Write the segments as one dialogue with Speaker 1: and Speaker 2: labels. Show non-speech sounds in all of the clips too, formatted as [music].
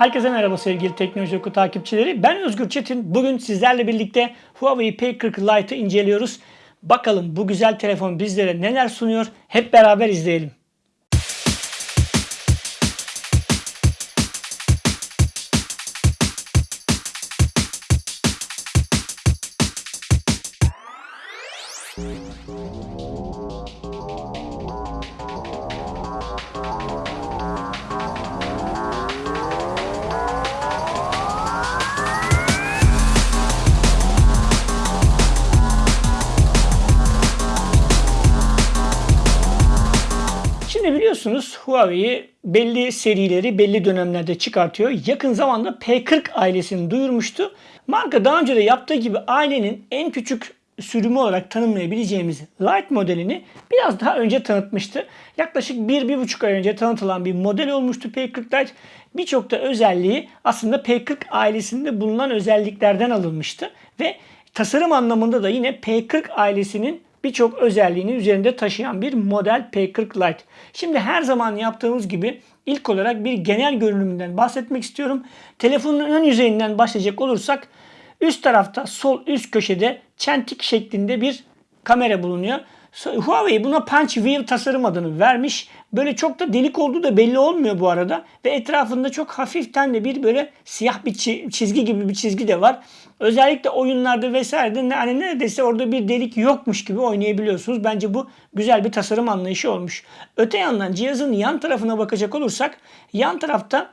Speaker 1: Herkese merhaba sevgili Teknoloji Oku takipçileri. Ben Özgür Çetin. Bugün sizlerle birlikte Huawei P40 Lite'ı inceliyoruz. Bakalım bu güzel telefon bizlere neler sunuyor? Hep beraber izleyelim. Biliyorsunuz Huawei belli serileri belli dönemlerde çıkartıyor. Yakın zamanda P40 ailesini duyurmuştu. Marka daha önce de yaptığı gibi ailenin en küçük sürümü olarak tanımlayabileceğimiz Lite modelini biraz daha önce tanıtmıştı. Yaklaşık 1-1,5 ay önce tanıtılan bir model olmuştu P40 Lite. Birçok da özelliği aslında P40 ailesinde bulunan özelliklerden alınmıştı. Ve tasarım anlamında da yine P40 ailesinin birçok özelliğini üzerinde taşıyan bir model P40 Lite. Şimdi her zaman yaptığımız gibi ilk olarak bir genel görünümünden bahsetmek istiyorum. Telefonun ön yüzeyinden başlayacak olursak üst tarafta sol üst köşede çentik şeklinde bir kamera bulunuyor. Huawei buna Punch Wheel tasarım adını vermiş. Böyle çok da delik olduğu da belli olmuyor bu arada. Ve etrafında çok hafiften de bir böyle siyah bir çizgi gibi bir çizgi de var. Özellikle oyunlarda vesairede hani neredeyse orada bir delik yokmuş gibi oynayabiliyorsunuz. Bence bu güzel bir tasarım anlayışı olmuş. Öte yandan cihazın yan tarafına bakacak olursak yan tarafta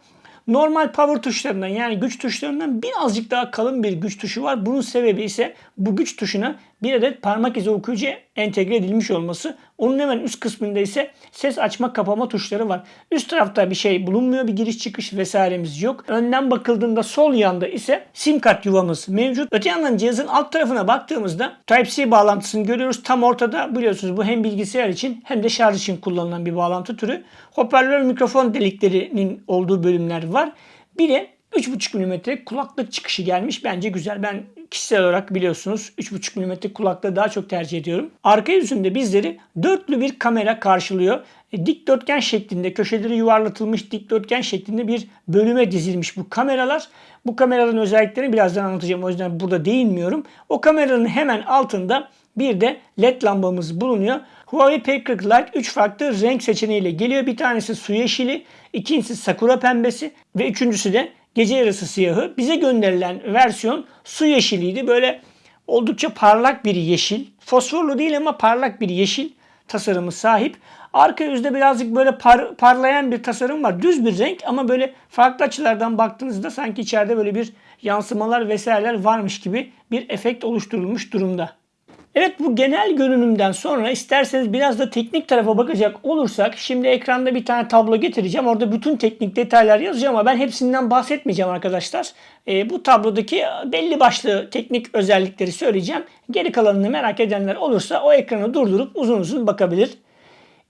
Speaker 1: normal power tuşlarından yani güç tuşlarından birazcık daha kalın bir güç tuşu var. Bunun sebebi ise bu güç tuşuna bir adet parmak izi okuyucu entegre edilmiş olması. Onun hemen üst kısmında ise ses açma kapama tuşları var. Üst tarafta bir şey bulunmuyor. Bir giriş çıkış vesairemiz yok. Önden bakıldığında sol yanda ise sim kart yuvamız mevcut. Öte yandan cihazın alt tarafına baktığımızda Type-C bağlantısını görüyoruz. Tam ortada biliyorsunuz bu hem bilgisayar için hem de şarj için kullanılan bir bağlantı türü. Hoparlör mikrofon deliklerinin olduğu bölümler var. Bir de 3.5 mm kulaklık çıkışı gelmiş. Bence güzel. Ben kişisel olarak biliyorsunuz 3.5 mm kulaklığı daha çok tercih ediyorum. Arka yüzünde bizleri dörtlü bir kamera karşılıyor. E, dikdörtgen şeklinde köşeleri yuvarlatılmış dikdörtgen şeklinde bir bölüme dizilmiş bu kameralar. Bu kameraların özelliklerini birazdan anlatacağım. O yüzden burada değinmiyorum. O kameranın hemen altında bir de led lambamız bulunuyor. Huawei P40 Lite 3 farklı renk seçeneğiyle geliyor. Bir tanesi su yeşili, ikincisi sakura pembesi ve üçüncüsü de gece yarısı siyahı. Bize gönderilen versiyon su yeşiliydi. Böyle oldukça parlak bir yeşil. Fosforlu değil ama parlak bir yeşil tasarımı sahip. Arka yüzde birazcık böyle par, parlayan bir tasarım var. Düz bir renk ama böyle farklı açılardan baktığınızda sanki içeride böyle bir yansımalar vesaireler varmış gibi bir efekt oluşturulmuş durumda. Evet bu genel görünümden sonra isterseniz biraz da teknik tarafa bakacak olursak şimdi ekranda bir tane tablo getireceğim. Orada bütün teknik detaylar yazacağım ama ben hepsinden bahsetmeyeceğim arkadaşlar. E, bu tablodaki belli başlı teknik özellikleri söyleyeceğim. Geri kalanını merak edenler olursa o ekranı durdurup uzun uzun bakabilir.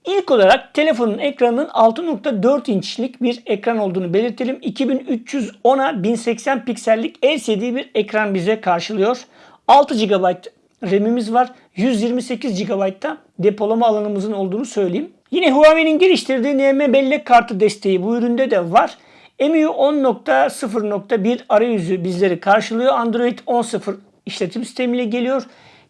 Speaker 1: İlk olarak telefonun ekranının 6.4 inçlik bir ekran olduğunu belirtelim. 2310'a 1080 piksellik LCD bir ekran bize karşılıyor. 6 GB RAM'imiz var. 128 GB'da depolama alanımızın olduğunu söyleyeyim. Yine Huawei'nin geliştirdiği NM bellek kartı desteği bu üründe de var. MIUI 10.0.1 arayüzü bizleri karşılıyor. Android 10.0 işletim sistemiyle geliyor.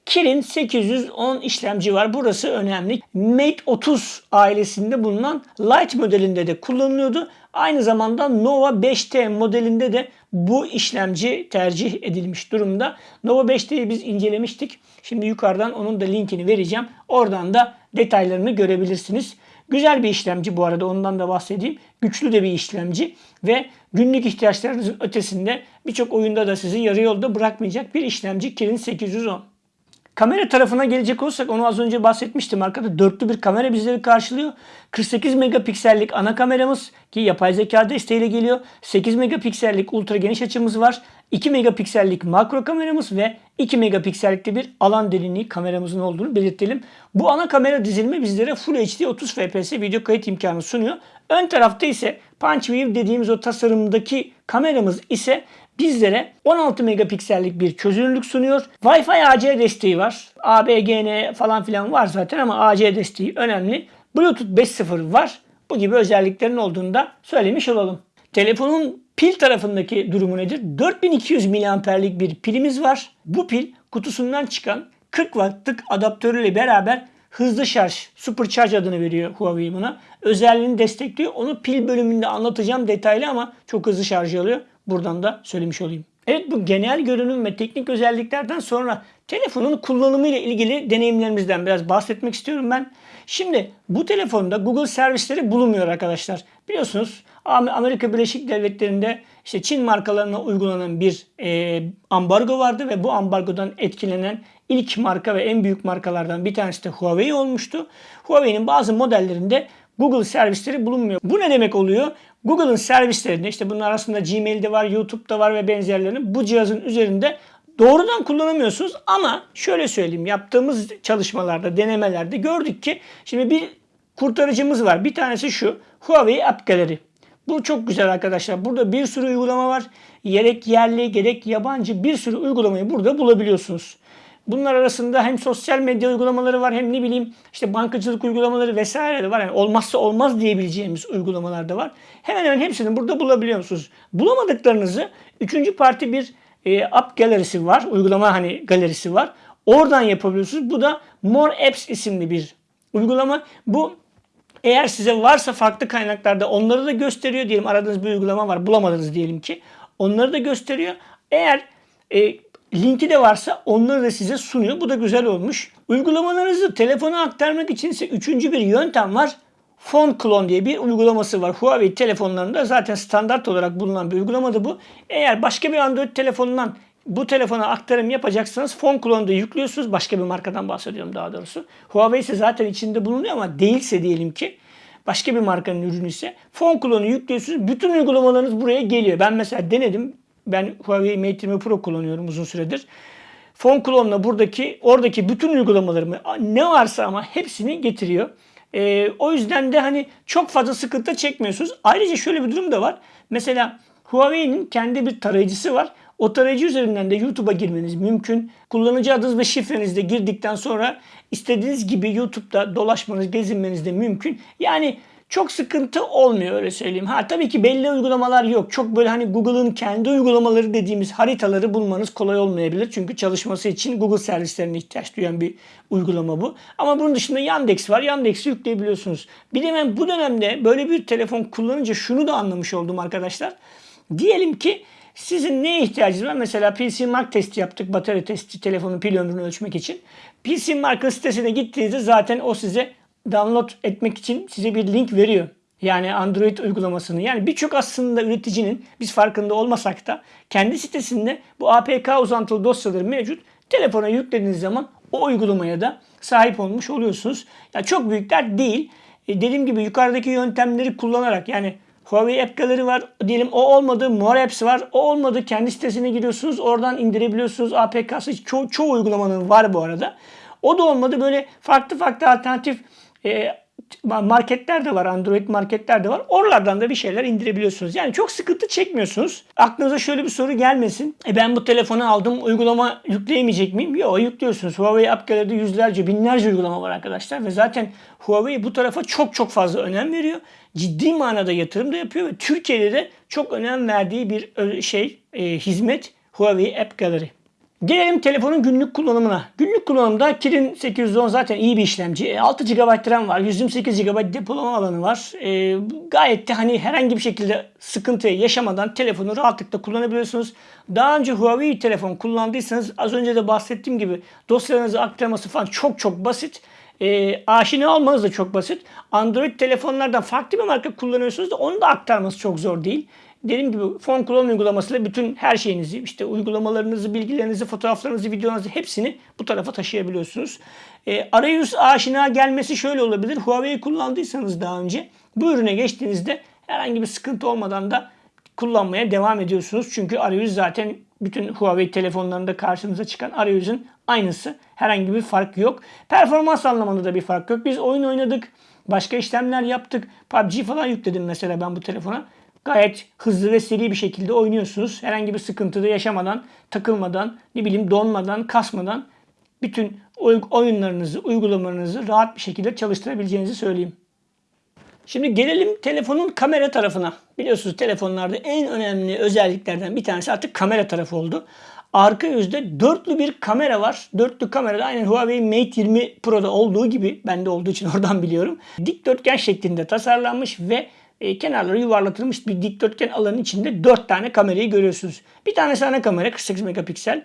Speaker 1: Kirin 810 işlemci var. Burası önemli. Mate 30 ailesinde bulunan Lite modelinde de kullanılıyordu. Aynı zamanda Nova 5T modelinde de bu işlemci tercih edilmiş durumda. Nova 5T'yi biz incelemiştik. Şimdi yukarıdan onun da linkini vereceğim. Oradan da detaylarını görebilirsiniz. Güzel bir işlemci bu arada ondan da bahsedeyim. Güçlü de bir işlemci ve günlük ihtiyaçlarınızın ötesinde birçok oyunda da sizi yarı yolda bırakmayacak bir işlemci Kirin 810. Kamera tarafına gelecek olursak onu az önce bahsetmiştim. Arkada dörtlü bir kamera bizleri karşılıyor. 48 megapiksellik ana kameramız ki yapay zeka desteğiyle geliyor. 8 megapiksellik ultra geniş açımız var. 2 megapiksellik makro kameramız ve 2 megapiksellikte bir alan derinliği kameramızın olduğunu belirtelim. Bu ana kamera dizilimi bizlere Full HD 30 fps video kayıt imkanı sunuyor. Ön tarafta ise Punch View dediğimiz o tasarımdaki kameramız ise bizlere 16 megapiksellik bir çözünürlük sunuyor. Wi-Fi AC desteği var. ABGN falan filan var zaten ama AC desteği önemli. Bluetooth 5.0 var. Bu gibi özelliklerin olduğunu da söylemiş olalım. Telefonun pil tarafındaki durumu nedir? 4200 miliamperlik bir pilimiz var. Bu pil kutusundan çıkan 40 wattlık adaptörüyle beraber hızlı şarj, supercharge adını veriyor Huawei buna. Özelliğini destekliyor. Onu pil bölümünde anlatacağım detaylı ama çok hızlı şarj alıyor. Buradan da söylemiş olayım. Evet bu genel görünüm ve teknik özelliklerden sonra telefonun kullanımı ile ilgili deneyimlerimizden biraz bahsetmek istiyorum ben. Şimdi bu telefonda Google servisleri bulunmuyor arkadaşlar. Biliyorsunuz Amerika Birleşik Devletleri'nde işte Çin markalarına uygulanan bir e, ambargo vardı ve bu ambargodan etkilenen ilk marka ve en büyük markalardan bir tanesi de Huawei olmuştu. Huawei'nin bazı modellerinde Google servisleri bulunmuyor. Bu ne demek oluyor? Google'ın servislerinde işte bunun arasında Gmail'de var, YouTube'da var ve benzerlerini bu cihazın üzerinde doğrudan kullanamıyorsunuz ama şöyle söyleyeyim yaptığımız çalışmalarda, denemelerde gördük ki şimdi bir kurtarıcımız var. Bir tanesi şu Huawei App Gallery. Bu çok güzel arkadaşlar. Burada bir sürü uygulama var. Gerek yerli gerek yabancı bir sürü uygulamayı burada bulabiliyorsunuz. Bunlar arasında hem sosyal medya uygulamaları var hem ne bileyim işte bankacılık uygulamaları vesaire de var. Yani olmazsa olmaz diyebileceğimiz uygulamalar da var. Hemen hemen hepsini burada bulabiliyor musunuz? Bulamadıklarınızı üçüncü parti bir e, app galerisi var. Uygulama hani galerisi var. Oradan yapabiliyorsunuz. Bu da More Apps isimli bir uygulama. Bu eğer size varsa farklı kaynaklarda onları da gösteriyor diyelim. Aradığınız bir uygulama var bulamadınız diyelim ki. Onları da gösteriyor. Eğer e, linki de varsa onları da size sunuyor. Bu da güzel olmuş. Uygulamalarınızı telefona aktarmak için ise üçüncü bir yöntem var. Phone Clone diye bir uygulaması var. Huawei telefonlarında zaten standart olarak bulunan bir uygulamadı bu. Eğer başka bir Android telefonundan bu telefona aktarım yapacaksanız Phone Clone'da yüklüyorsunuz. Başka bir markadan bahsediyorum daha doğrusu. Huawei ise zaten içinde bulunuyor ama değilse diyelim ki başka bir markanın ürünü ise Phone Clone'u yüklüyorsunuz. Bütün uygulamalarınız buraya geliyor. Ben mesela denedim. Ben Huawei Mate 20 Pro kullanıyorum uzun süredir. Phone Clone'la buradaki oradaki bütün uygulamalarımı ne varsa ama hepsini getiriyor. Ee, o yüzden de hani çok fazla sıkıntı çekmiyorsunuz. Ayrıca şöyle bir durum da var. Mesela Huawei'nin kendi bir tarayıcısı var. O tarayıcı üzerinden de YouTube'a girmeniz mümkün. Kullanıcı adınız ve şifrenizi de girdikten sonra istediğiniz gibi YouTube'da dolaşmanız, gezinmeniz de mümkün. Yani çok sıkıntı olmuyor öyle söyleyeyim. Ha tabii ki belli uygulamalar yok. Çok böyle hani Google'ın kendi uygulamaları dediğimiz haritaları bulmanız kolay olmayabilir. Çünkü çalışması için Google servislerine ihtiyaç duyan bir uygulama bu. Ama bunun dışında Yandex var. Yandex'i yükleyebiliyorsunuz. Bir de ben bu dönemde böyle bir telefon kullanınca şunu da anlamış oldum arkadaşlar. Diyelim ki sizin neye ihtiyacınız var? Mesela PC Mark testi yaptık. Batarya testi, telefonun pil ömrünü ölçmek için. PC Mark'ın sitesine gittiğinizde zaten o size download etmek için size bir link veriyor. Yani Android uygulamasını. Yani birçok aslında üreticinin biz farkında olmasak da kendi sitesinde bu APK uzantılı dosyaları mevcut. Telefona yüklediğiniz zaman o uygulamaya da sahip olmuş oluyorsunuz. Yani çok büyük dert değil. E dediğim gibi yukarıdaki yöntemleri kullanarak yani Huawei App Gallery var. Diyelim o olmadı. More Apps var. O olmadı. Kendi sitesine giriyorsunuz. Oradan indirebiliyorsunuz. APK'sı ço- çoğu uygulamanın var bu arada. O da olmadı. Böyle farklı farklı alternatif e, marketler de var. Android marketler de var. Oralardan da bir şeyler indirebiliyorsunuz. Yani çok sıkıntı çekmiyorsunuz. Aklınıza şöyle bir soru gelmesin. E ben bu telefonu aldım. Uygulama yükleyemeyecek miyim? Yok yüklüyorsunuz. Huawei App Gallery'de yüzlerce, binlerce uygulama var arkadaşlar. Ve zaten Huawei bu tarafa çok çok fazla önem veriyor. Ciddi manada yatırım da yapıyor ve Türkiye'de de çok önem verdiği bir şey, e, hizmet Huawei App Gallery. Gelelim telefonun günlük kullanımına. Günlük kullanımda Kirin 810 zaten iyi bir işlemci. 6 GB RAM var. 128 GB depolama alanı var. E, gayet de hani herhangi bir şekilde sıkıntı yaşamadan telefonu rahatlıkla kullanabiliyorsunuz. Daha önce Huawei telefon kullandıysanız az önce de bahsettiğim gibi dosyalarınızı aktarması falan çok çok basit. E, aşina olmanız da çok basit. Android telefonlardan farklı bir marka kullanıyorsunuz da onu da aktarması çok zor değil dediğim gibi Phone Clone uygulamasıyla bütün her şeyinizi, işte uygulamalarınızı, bilgilerinizi, fotoğraflarınızı, videolarınızı hepsini bu tarafa taşıyabiliyorsunuz. E, arayüz aşina gelmesi şöyle olabilir. Huawei kullandıysanız daha önce bu ürüne geçtiğinizde herhangi bir sıkıntı olmadan da kullanmaya devam ediyorsunuz. Çünkü arayüz zaten bütün Huawei telefonlarında karşımıza çıkan arayüzün aynısı. Herhangi bir fark yok. Performans anlamında da bir fark yok. Biz oyun oynadık. Başka işlemler yaptık. PUBG falan yükledim mesela ben bu telefona gayet hızlı ve seri bir şekilde oynuyorsunuz. Herhangi bir sıkıntı da yaşamadan, takılmadan, ne bileyim donmadan, kasmadan bütün oyunlarınızı, uygulamalarınızı rahat bir şekilde çalıştırabileceğinizi söyleyeyim. Şimdi gelelim telefonun kamera tarafına. Biliyorsunuz telefonlarda en önemli özelliklerden bir tanesi artık kamera tarafı oldu. Arka yüzde dörtlü bir kamera var. Dörtlü kamera da aynen Huawei Mate 20 Pro'da olduğu gibi bende olduğu için [laughs] oradan biliyorum. Dikdörtgen şeklinde tasarlanmış ve e, kenarları yuvarlatılmış bir dikdörtgen alanın içinde 4 tane kamerayı görüyorsunuz. Bir tanesi ana kamera 48 megapiksel.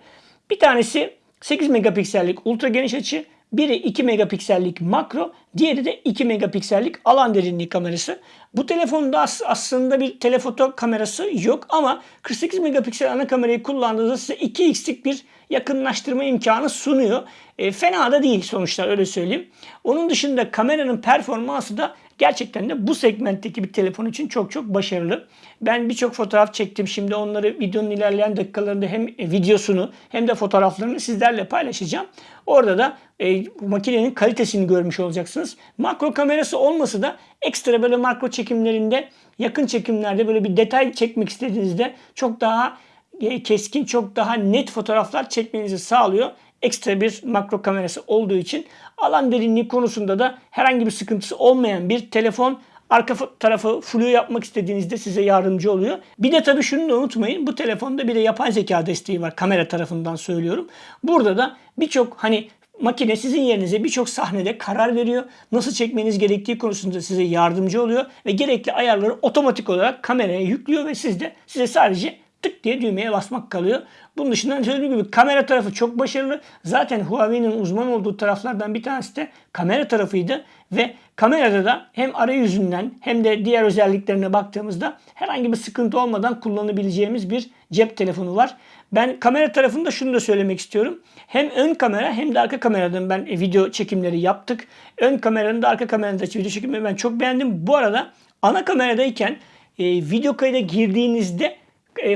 Speaker 1: Bir tanesi 8 megapiksellik ultra geniş açı. Biri 2 megapiksellik makro, diğeri de 2 megapiksellik alan derinliği kamerası. Bu telefonda as- aslında bir telefoto kamerası yok ama 48 megapiksel ana kamerayı kullandığınızda size 2x'lik bir yakınlaştırma imkanı sunuyor. E, fena da değil sonuçta öyle söyleyeyim. Onun dışında kameranın performansı da gerçekten de bu segmentteki bir telefon için çok çok başarılı. Ben birçok fotoğraf çektim. Şimdi onları videonun ilerleyen dakikalarında hem videosunu hem de fotoğraflarını sizlerle paylaşacağım. Orada da e, makinenin kalitesini görmüş olacaksınız. Makro kamerası olmasa da ekstra böyle makro çekimlerinde yakın çekimlerde böyle bir detay çekmek istediğinizde çok daha e, keskin, çok daha net fotoğraflar çekmenizi sağlıyor. Ekstra bir makro kamerası olduğu için alan derinliği konusunda da herhangi bir sıkıntısı olmayan bir telefon arka tarafı flu yapmak istediğinizde size yardımcı oluyor. Bir de tabii şunu da unutmayın. Bu telefonda bir de yapay zeka desteği var. Kamera tarafından söylüyorum. Burada da birçok hani makine sizin yerinize birçok sahnede karar veriyor. Nasıl çekmeniz gerektiği konusunda size yardımcı oluyor ve gerekli ayarları otomatik olarak kameraya yüklüyor ve siz de size sadece tık diye düğmeye basmak kalıyor. Bunun dışında söylediğim gibi kamera tarafı çok başarılı. Zaten Huawei'nin uzman olduğu taraflardan bir tanesi de kamera tarafıydı ve kamerada da hem arayüzünden hem de diğer özelliklerine baktığımızda herhangi bir sıkıntı olmadan kullanabileceğimiz bir cep telefonu var. Ben kamera tarafında şunu da söylemek istiyorum. Hem ön kamera hem de arka kameradan ben video çekimleri yaptık. Ön kameranın da arka kameranın da video çekimleri ben çok beğendim. Bu arada ana kameradayken e, video kayda girdiğinizde e,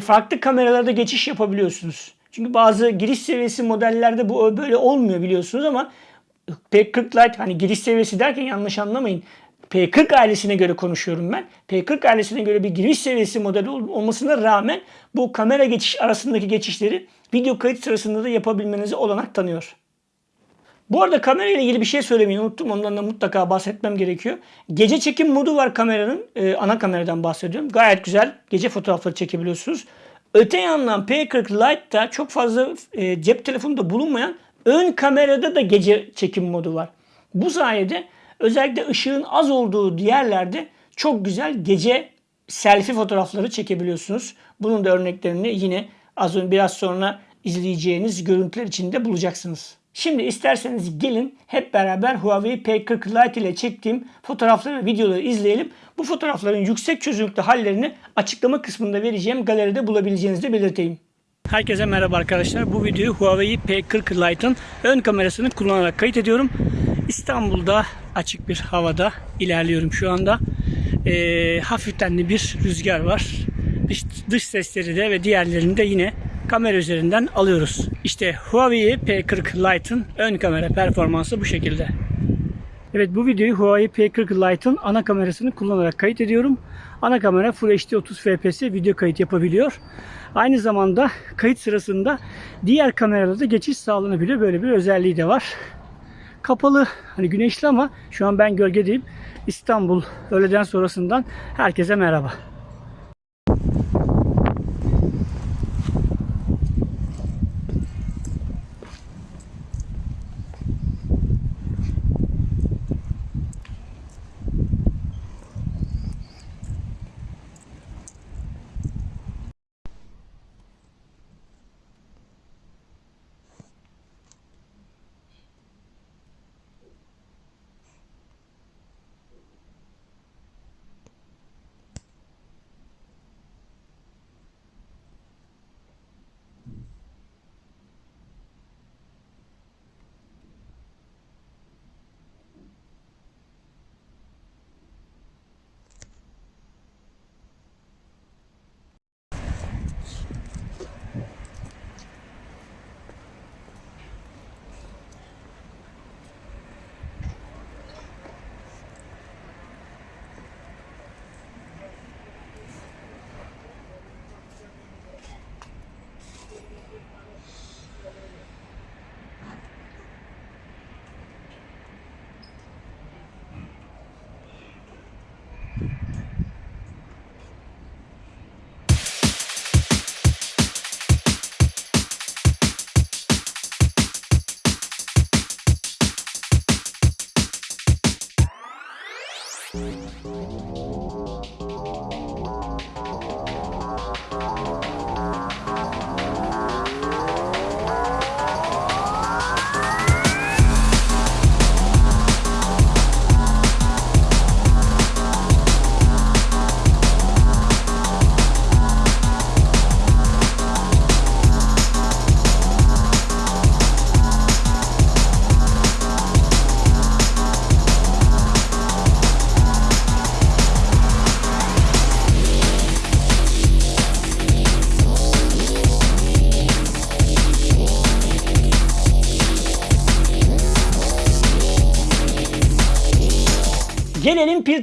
Speaker 1: farklı kameralarda geçiş yapabiliyorsunuz. Çünkü bazı giriş seviyesi modellerde bu böyle olmuyor biliyorsunuz ama P40 Lite hani giriş seviyesi derken yanlış anlamayın. P40 ailesine göre konuşuyorum ben. P40 ailesine göre bir giriş seviyesi modeli olmasına rağmen bu kamera geçiş arasındaki geçişleri video kayıt sırasında da yapabilmenize olanak tanıyor. Bu arada kamera ile ilgili bir şey söylemeyi unuttum. Ondan da mutlaka bahsetmem gerekiyor. Gece çekim modu var kameranın. Ee, ana kameradan bahsediyorum. Gayet güzel. Gece fotoğrafları çekebiliyorsunuz. Öte yandan P40 Lite'da çok fazla e, cep telefonunda bulunmayan ön kamerada da gece çekim modu var. Bu sayede özellikle ışığın az olduğu yerlerde çok güzel gece selfie fotoğrafları çekebiliyorsunuz. Bunun da örneklerini yine az önce biraz sonra izleyeceğiniz görüntüler içinde bulacaksınız. Şimdi isterseniz gelin hep beraber Huawei P40 Lite ile çektiğim fotoğrafları ve videoları izleyelim. Bu fotoğrafların yüksek çözünürlükte hallerini açıklama kısmında vereceğim galeride bulabileceğinizi belirteyim. Herkese merhaba arkadaşlar. Bu videoyu Huawei P40 Lite'ın ön kamerasını kullanarak kayıt ediyorum. İstanbul'da açık bir havada ilerliyorum şu anda. Ee, hafiften de bir rüzgar var. Dış, dış sesleri de ve diğerlerini de yine kamera üzerinden alıyoruz. İşte Huawei P40 Lite'ın ön kamera performansı bu şekilde. Evet bu videoyu Huawei P40 Lite'ın ana kamerasını kullanarak kayıt ediyorum. Ana kamera Full HD 30 fps video kayıt yapabiliyor. Aynı zamanda kayıt sırasında diğer kameralarda geçiş sağlanabiliyor. Böyle bir özelliği de var. Kapalı hani güneşli ama şu an ben gölgedeyim. İstanbul öğleden sonrasından herkese merhaba.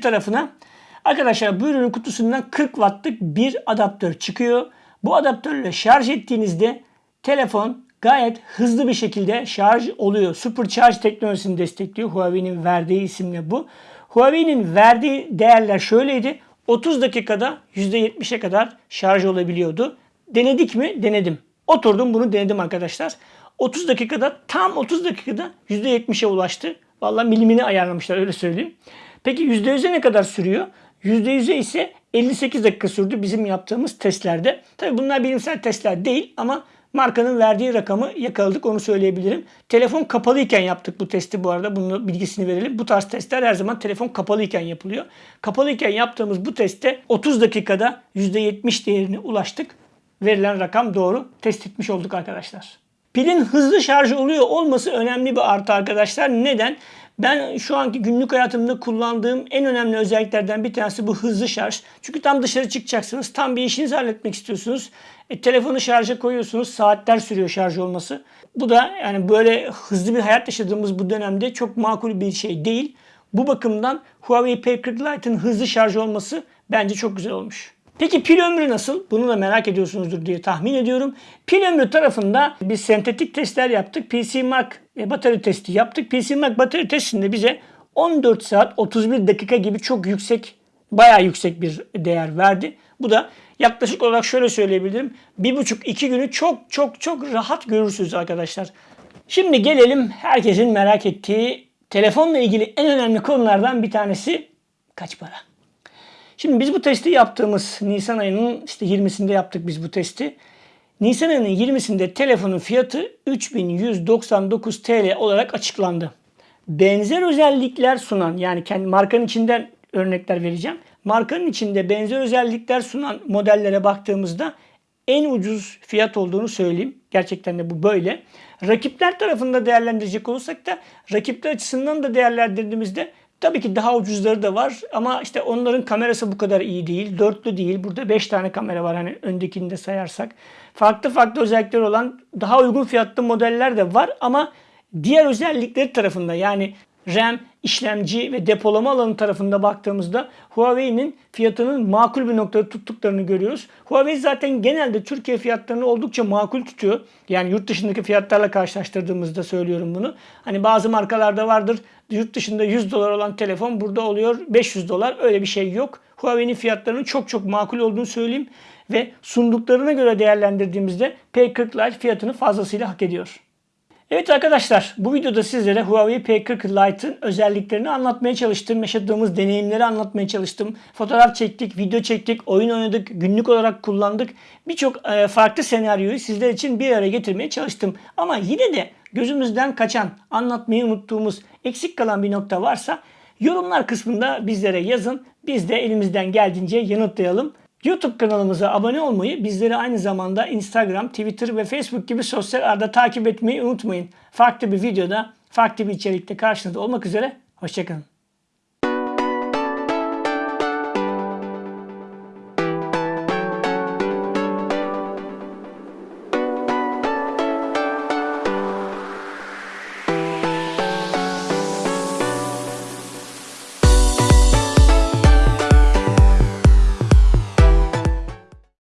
Speaker 1: Tarafına arkadaşlar bu ürünün kutusundan 40 wattlık bir adaptör çıkıyor. Bu adaptörle şarj ettiğinizde telefon gayet hızlı bir şekilde şarj oluyor. Supercharge teknolojisini destekliyor. Huawei'nin verdiği isimle bu. Huawei'nin verdiği değerler şöyleydi. 30 dakikada %70'e kadar şarj olabiliyordu. Denedik mi? Denedim. Oturdum bunu denedim arkadaşlar. 30 dakikada tam 30 dakikada %70'e ulaştı. Vallahi milimini ayarlamışlar öyle söyleyeyim. Peki %100'e ne kadar sürüyor? %100'e ise 58 dakika sürdü bizim yaptığımız testlerde. Tabi bunlar bilimsel testler değil ama markanın verdiği rakamı yakaladık onu söyleyebilirim. Telefon kapalıyken yaptık bu testi bu arada. Bunun bilgisini verelim. Bu tarz testler her zaman telefon kapalıyken yapılıyor. Kapalıyken yaptığımız bu testte 30 dakikada %70 değerine ulaştık. Verilen rakam doğru. Test etmiş olduk arkadaşlar. Pilin hızlı şarj oluyor olması önemli bir artı arkadaşlar. Neden? Ben şu anki günlük hayatımda kullandığım en önemli özelliklerden bir tanesi bu hızlı şarj. Çünkü tam dışarı çıkacaksınız. Tam bir işinizi halletmek istiyorsunuz. E, telefonu şarja koyuyorsunuz. Saatler sürüyor şarj olması. Bu da yani böyle hızlı bir hayat yaşadığımız bu dönemde çok makul bir şey değil. Bu bakımdan Huawei P40 Lite'ın hızlı şarj olması bence çok güzel olmuş. Peki pil ömrü nasıl? Bunu da merak ediyorsunuzdur diye tahmin ediyorum. Pil ömrü tarafında biz sentetik testler yaptık. PC Mark e, batarya testi yaptık. PC Mark batarya testinde bize 14 saat 31 dakika gibi çok yüksek, bayağı yüksek bir değer verdi. Bu da yaklaşık olarak şöyle söyleyebilirim. 1,5-2 günü çok çok çok rahat görürsünüz arkadaşlar. Şimdi gelelim herkesin merak ettiği telefonla ilgili en önemli konulardan bir tanesi kaç para? Şimdi biz bu testi yaptığımız Nisan ayının işte 20'sinde yaptık biz bu testi. Nisan ayının 20'sinde telefonun fiyatı 3199 TL olarak açıklandı. Benzer özellikler sunan yani kendi markanın içinden örnekler vereceğim. Markanın içinde benzer özellikler sunan modellere baktığımızda en ucuz fiyat olduğunu söyleyeyim. Gerçekten de bu böyle. Rakipler tarafında değerlendirecek olursak da rakipler açısından da değerlendirdiğimizde Tabii ki daha ucuzları da var ama işte onların kamerası bu kadar iyi değil. Dörtlü değil. Burada 5 tane kamera var hani öndekini de sayarsak. Farklı farklı özellikleri olan daha uygun fiyatlı modeller de var ama diğer özellikleri tarafında yani RAM, işlemci ve depolama alanı tarafında baktığımızda Huawei'nin fiyatının makul bir noktada tuttuklarını görüyoruz. Huawei zaten genelde Türkiye fiyatlarını oldukça makul tutuyor. Yani yurt dışındaki fiyatlarla karşılaştırdığımızda söylüyorum bunu. Hani bazı markalarda vardır yurt dışında 100 dolar olan telefon burada oluyor 500 dolar. Öyle bir şey yok. Huawei'nin fiyatlarının çok çok makul olduğunu söyleyeyim. Ve sunduklarına göre değerlendirdiğimizde P40 Lite fiyatını fazlasıyla hak ediyor. Evet arkadaşlar bu videoda sizlere Huawei P40 Lite'ın özelliklerini anlatmaya çalıştım. Yaşadığımız deneyimleri anlatmaya çalıştım. Fotoğraf çektik, video çektik, oyun oynadık, günlük olarak kullandık. Birçok e, farklı senaryoyu sizler için bir araya getirmeye çalıştım. Ama yine de gözümüzden kaçan, anlatmayı unuttuğumuz, eksik kalan bir nokta varsa yorumlar kısmında bizlere yazın. Biz de elimizden geldiğince yanıtlayalım. YouTube kanalımıza abone olmayı, bizleri aynı zamanda Instagram, Twitter ve Facebook gibi sosyal ağda takip etmeyi unutmayın. Farklı bir videoda, farklı bir içerikte karşınızda olmak üzere. Hoşçakalın.